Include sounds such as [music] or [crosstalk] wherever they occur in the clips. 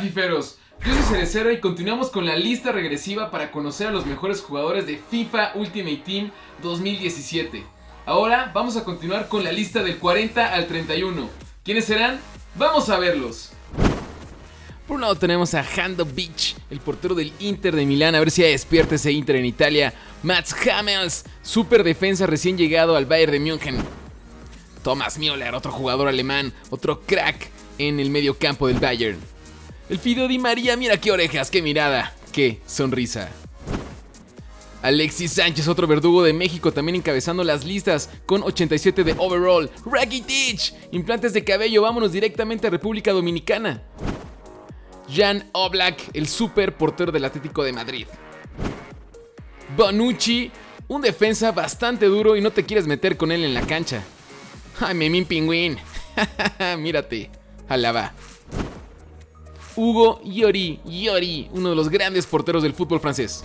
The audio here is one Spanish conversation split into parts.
fiferos, yo soy Cerecero y continuamos con la lista regresiva para conocer a los mejores jugadores de FIFA Ultimate Team 2017. Ahora vamos a continuar con la lista del 40 al 31. ¿Quiénes serán? Vamos a verlos. Por un lado tenemos a Hando Beach, el portero del Inter de Milán, a ver si despierta ese Inter en Italia. Mats Hummels, super defensa recién llegado al Bayern de München. Thomas Müller, otro jugador alemán, otro crack en el medio campo del Bayern. El Fido Di María, mira qué orejas, qué mirada, qué sonrisa. Alexis Sánchez, otro verdugo de México, también encabezando las listas con 87 de overall. Rakitic, implantes de cabello, vámonos directamente a República Dominicana. Jan Oblak, el super portero del Atlético de Madrid. Bonucci, un defensa bastante duro y no te quieres meter con él en la cancha. Ay, Memín Pingüín. [laughs] Mírate. Alaba. Hugo Yori, Yori, uno de los grandes porteros del fútbol francés.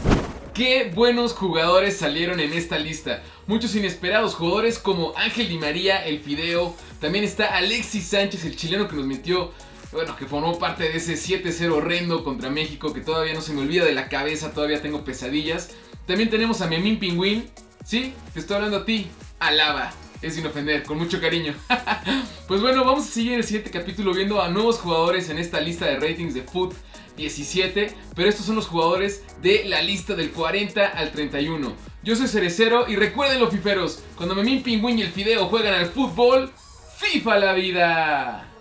Qué buenos jugadores salieron en esta lista. Muchos inesperados jugadores como Ángel Di María, el Fideo. También está Alexis Sánchez, el chileno que nos metió, bueno, que formó parte de ese 7-0 horrendo contra México, que todavía no se me olvida de la cabeza, todavía tengo pesadillas. También tenemos a Memín Pingüín. Sí, te estoy hablando a ti. Alaba. Es sin ofender, con mucho cariño. [laughs] pues bueno, vamos a seguir el siguiente capítulo viendo a nuevos jugadores en esta lista de ratings de Foot 17. Pero estos son los jugadores de la lista del 40 al 31. Yo soy Cerecero y recuerden los fiferos, cuando Memín Pingüín y el Fideo juegan al fútbol, FIFA la vida.